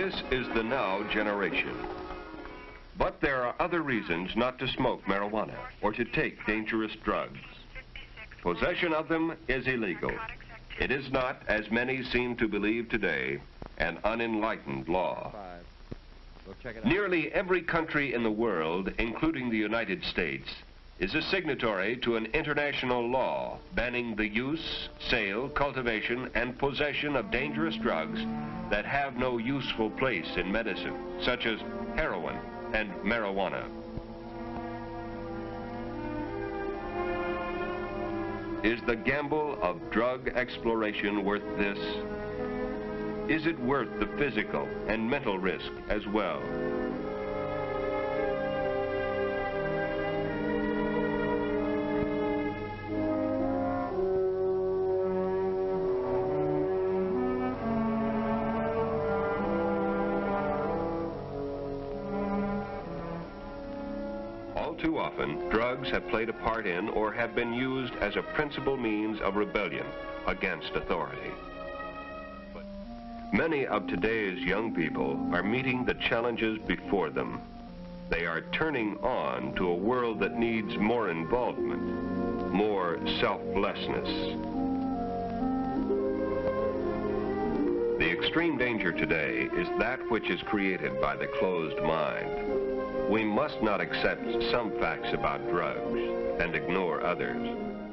This is the now generation. But there are other reasons not to smoke marijuana or to take dangerous drugs. Possession of them is illegal. It is not, as many seem to believe today, an unenlightened law. Nearly every country in the world, including the United States, is a signatory to an international law banning the use, sale, cultivation, and possession of dangerous drugs that have no useful place in medicine, such as heroin and marijuana. Is the gamble of drug exploration worth this? Is it worth the physical and mental risk as well? All too often, drugs have played a part in or have been used as a principal means of rebellion against authority. Many of today's young people are meeting the challenges before them. They are turning on to a world that needs more involvement, more selflessness. The extreme danger today is that which is created by the closed mind. We must not accept some facts about drugs and ignore others.